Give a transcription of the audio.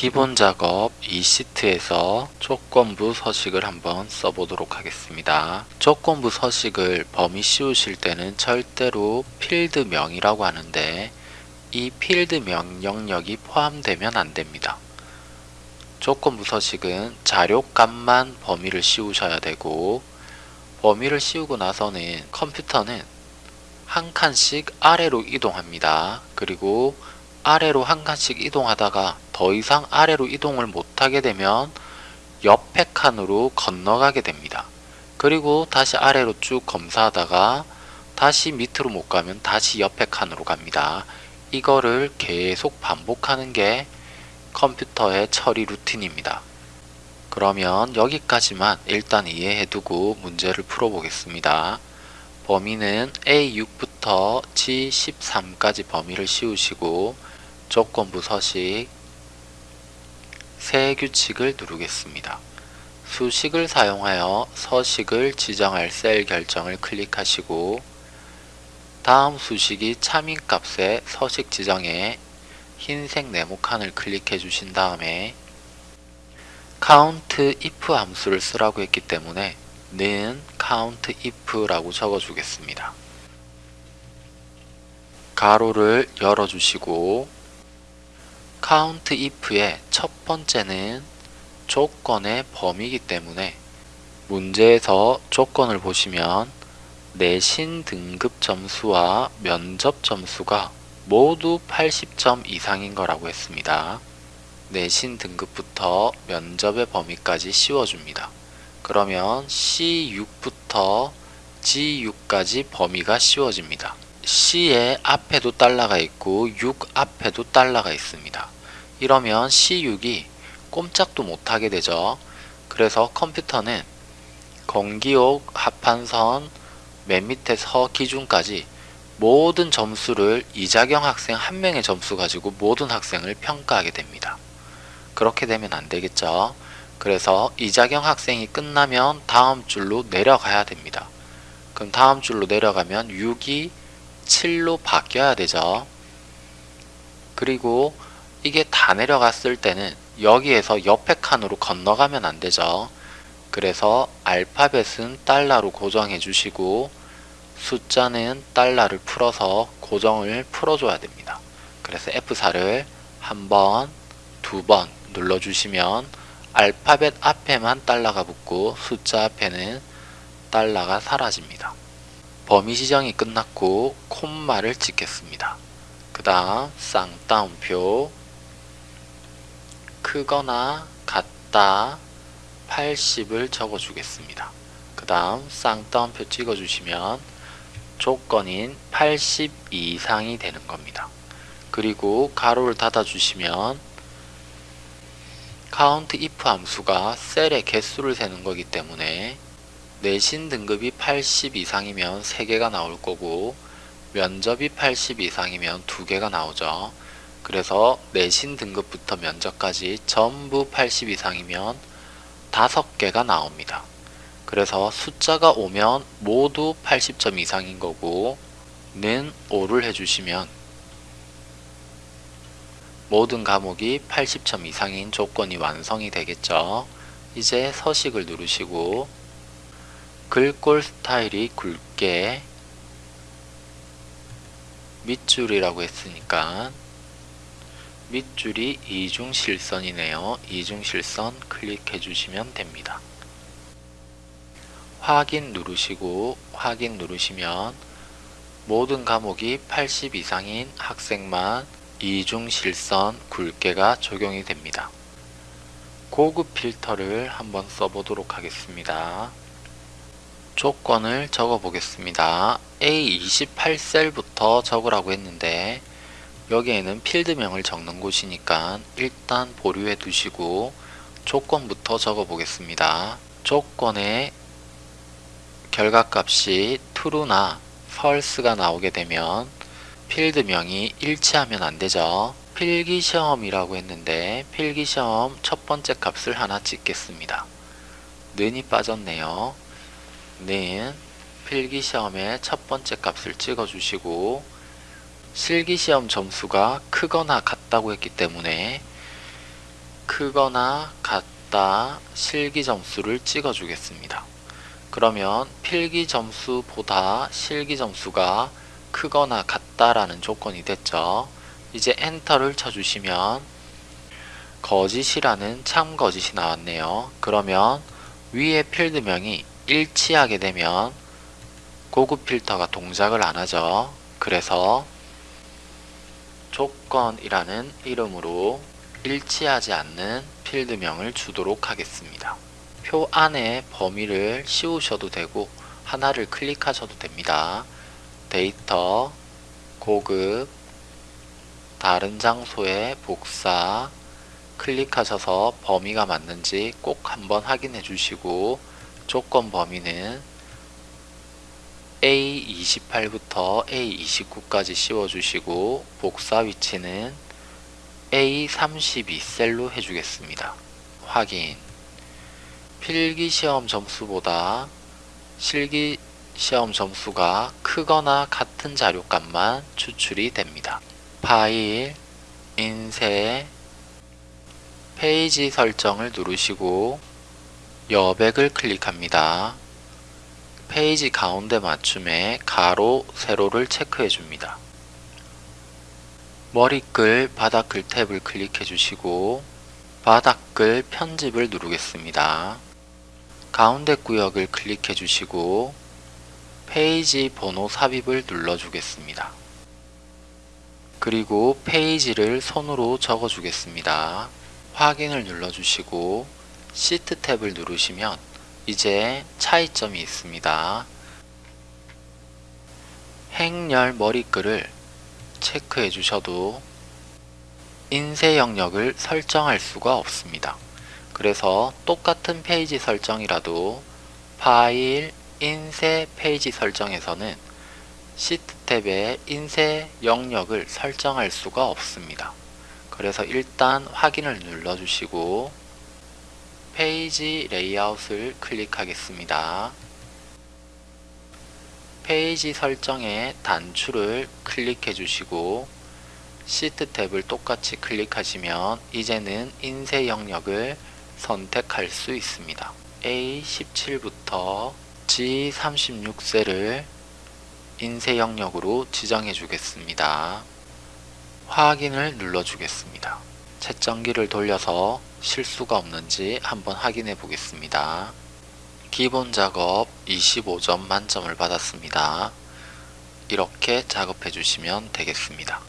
기본 작업 이 시트에서 조건부 서식을 한번 써보도록 하겠습니다. 조건부 서식을 범위 씌우실 때는 절대로 필드명이라고 하는데 이 필드 명령력이 포함되면 안됩니다. 조건부 서식은 자료값만 범위를 씌우셔야 되고 범위를 씌우고 나서는 컴퓨터는 한 칸씩 아래로 이동합니다. 그리고 아래로 한 칸씩 이동하다가 더 이상 아래로 이동을 못하게 되면 옆에 칸으로 건너가게 됩니다. 그리고 다시 아래로 쭉 검사하다가 다시 밑으로 못 가면 다시 옆에 칸으로 갑니다. 이거를 계속 반복하는 게 컴퓨터의 처리 루틴입니다. 그러면 여기까지만 일단 이해해두고 문제를 풀어보겠습니다. 범위는 A6부터 G13까지 범위를 씌우시고 조건부 서식 새 규칙을 누르겠습니다. 수식을 사용하여 서식을 지정할 셀 결정을 클릭하시고 다음 수식이 참인 값의 서식 지정에 흰색 네모칸을 클릭해 주신 다음에 count if 함수를 쓰라고 했기 때문에 는 count if라고 적어 주겠습니다. 가로를 열어 주시고 count if의 첫 번째는 조건의 범위이기 때문에 문제에서 조건을 보시면 내신 등급 점수와 면접 점수가 모두 80점 이상인 거라고 했습니다. 내신 등급부터 면접의 범위까지 씌워줍니다. 그러면 C6부터 G6까지 범위가 씌워집니다. C의 앞에도 달러가 있고 6 앞에도 달러가 있습니다. 이러면 C6이 꼼짝도 못하게 되죠. 그래서 컴퓨터는 건기옥 합판선 맨 밑에 서 기준까지 모든 점수를 이자경 학생 한 명의 점수 가지고 모든 학생을 평가하게 됩니다. 그렇게 되면 안 되겠죠. 그래서 이자경 학생이 끝나면 다음 줄로 내려가야 됩니다. 그럼 다음 줄로 내려가면 6이 7로 바뀌어야 되죠. 그리고 이게 다 내려갔을 때는 여기에서 옆에 칸으로 건너가면 안 되죠. 그래서 알파벳은 달러로 고정해 주시고 숫자는 달러를 풀어서 고정을 풀어줘야 됩니다. 그래서 F4를 한 번, 두 번 눌러주시면 알파벳 앞에만 달러가 붙고 숫자 앞에는 달러가 사라집니다. 범위 지정이 끝났고 콤마를 찍겠습니다. 그 다음 쌍따옴표 크거나 같다 80을 적어주겠습니다. 그 다음 쌍따옴표 찍어주시면 조건인 80 이상이 되는 겁니다. 그리고 가로를 닫아주시면 count if 함수가 셀의 개수를 세는 거기 때문에 내신 등급이 80 이상이면 3개가 나올 거고 면접이 80 이상이면 2개가 나오죠. 그래서 내신 등급부터 면접까지 전부 80 이상이면 5개가 나옵니다. 그래서 숫자가 오면 모두 80점 이상인 거고 는 5를 해주시면 모든 과목이 80점 이상인 조건이 완성이 되겠죠. 이제 서식을 누르시고 글꼴 스타일이 굵게 밑줄이라고 했으니까 밑줄이 이중실선이네요. 이중실선 클릭해 주시면 됩니다. 확인 누르시고 확인 누르시면 모든 과목이 80 이상인 학생만 이중실선 굵게가 적용이 됩니다. 고급 필터를 한번 써보도록 하겠습니다. 조건을 적어 보겠습니다. A28셀부터 적으라고 했는데 여기에는 필드명을 적는 곳이니까 일단 보류해 두시고 조건부터 적어 보겠습니다. 조건에 결과값이 true나 false가 나오게 되면 필드명이 일치하면 안되죠. 필기시험이라고 했는데 필기시험 첫 번째 값을 하나 찍겠습니다. 는이 빠졌네요. 는 필기시험의 첫 번째 값을 찍어주시고 실기시험 점수가 크거나 같다고 했기 때문에 크거나 같다 실기 점수를 찍어 주겠습니다. 그러면 필기 점수보다 실기 점수가 크거나 같다라는 조건이 됐죠. 이제 엔터를 쳐주시면 거짓이라는 참 거짓이 나왔네요. 그러면 위에 필드명이 일치하게 되면 고급 필터가 동작을 안 하죠. 그래서 조건이라는 이름으로 일치하지 않는 필드명을 주도록 하겠습니다. 표 안에 범위를 씌우셔도 되고 하나를 클릭하셔도 됩니다. 데이터, 고급, 다른 장소에 복사, 클릭하셔서 범위가 맞는지 꼭 한번 확인해 주시고 조건 범위는 A28부터 A29까지 씌워주시고 복사 위치는 A32셀로 해주겠습니다. 확인 필기시험 점수보다 실기시험 점수가 크거나 같은 자료값만 추출이 됩니다. 파일, 인쇄, 페이지 설정을 누르시고 여백을 클릭합니다. 페이지 가운데 맞춤에 가로, 세로를 체크해 줍니다. 머리글, 바닥글 탭을 클릭해 주시고 바닥글 편집을 누르겠습니다. 가운데 구역을 클릭해 주시고 페이지 번호 삽입을 눌러 주겠습니다. 그리고 페이지를 손으로 적어 주겠습니다. 확인을 눌러 주시고 시트 탭을 누르시면 이제 차이점이 있습니다. 행렬 머리글을 체크해 주셔도 인쇄 영역을 설정할 수가 없습니다. 그래서 똑같은 페이지 설정이라도 파일, 인쇄 페이지 설정에서는 시트 탭에 인쇄 영역을 설정할 수가 없습니다. 그래서 일단 확인을 눌러 주시고 페이지 레이아웃을 클릭하겠습니다. 페이지 설정에 단추를 클릭해 주시고 시트 탭을 똑같이 클릭하시면 이제는 인쇄 영역을 선택할 수 있습니다. A17부터 G36셀을 인쇄 영역으로 지정해 주겠습니다. 확인을 눌러 주겠습니다. 채점기를 돌려서 실수가 없는지 한번 확인해 보겠습니다. 기본 작업 25점 만점을 받았습니다. 이렇게 작업해 주시면 되겠습니다.